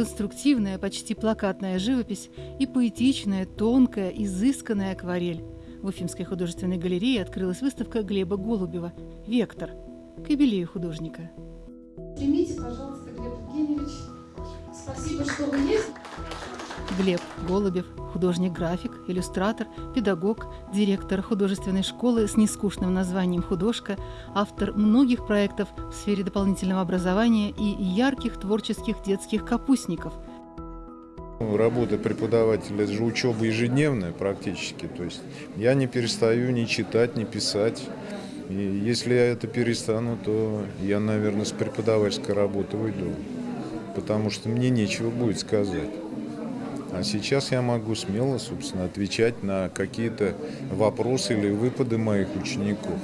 конструктивная, почти плакатная живопись и поэтичная, тонкая, изысканная акварель. В Уфимской художественной галерее открылась выставка Глеба Голубева «Вектор» к юбилею художника. Примите, пожалуйста, Глеб Евгеньевич. Спасибо, что вы есть. Глеб Голубев – художник-график, иллюстратор, педагог, директор художественной школы с нескучным названием «Художка», автор многих проектов в сфере дополнительного образования и ярких творческих детских капустников. Работа преподавателя – это же учеба ежедневная практически. То есть я не перестаю ни читать, ни писать. И если я это перестану, то я, наверное, с преподавательской работы уйду. Потому что мне нечего будет сказать. А сейчас я могу смело, собственно, отвечать на какие-то вопросы или выпады моих учеников.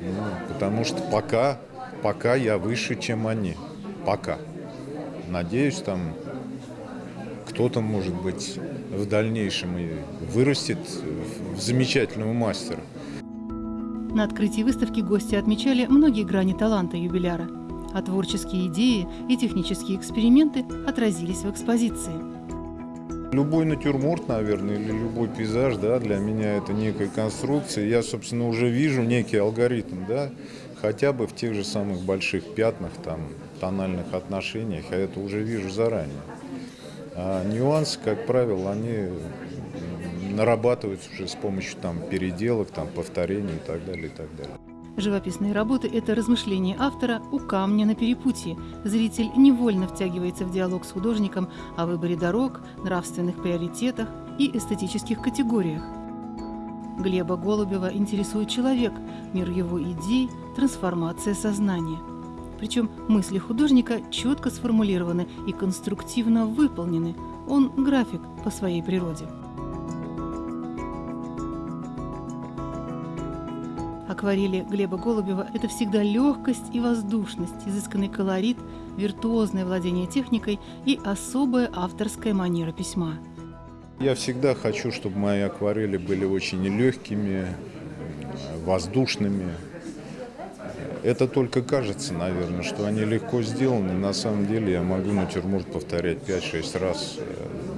Ну, потому что пока, пока я выше, чем они. Пока. Надеюсь, там кто-то, может быть, в дальнейшем и вырастет в замечательного мастера. На открытии выставки гости отмечали многие грани таланта юбиляра, а творческие идеи и технические эксперименты отразились в экспозиции. Любой натюрморт, наверное, или любой пейзаж, да, для меня это некая конструкция. Я, собственно, уже вижу некий алгоритм, да, хотя бы в тех же самых больших пятнах, там, тональных отношениях, я это уже вижу заранее. А нюансы, как правило, они нарабатываются уже с помощью там переделок, там повторений и так далее, и так далее. Живописные работы – это размышление автора у камня на перепутье. Зритель невольно втягивается в диалог с художником о выборе дорог, нравственных приоритетах и эстетических категориях. Глеба Голубева интересует человек, мир его идей, трансформация сознания. Причем мысли художника четко сформулированы и конструктивно выполнены. Он график по своей природе. Акварели Глеба Голубева – это всегда легкость и воздушность, изысканный колорит, виртуозное владение техникой и особая авторская манера письма. Я всегда хочу, чтобы мои акварели были очень легкими, воздушными. Это только кажется, наверное, что они легко сделаны. На самом деле я могу натюрморт повторять 5-6 раз,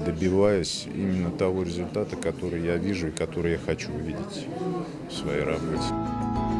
добиваясь именно того результата, который я вижу и который я хочу увидеть в своей работе.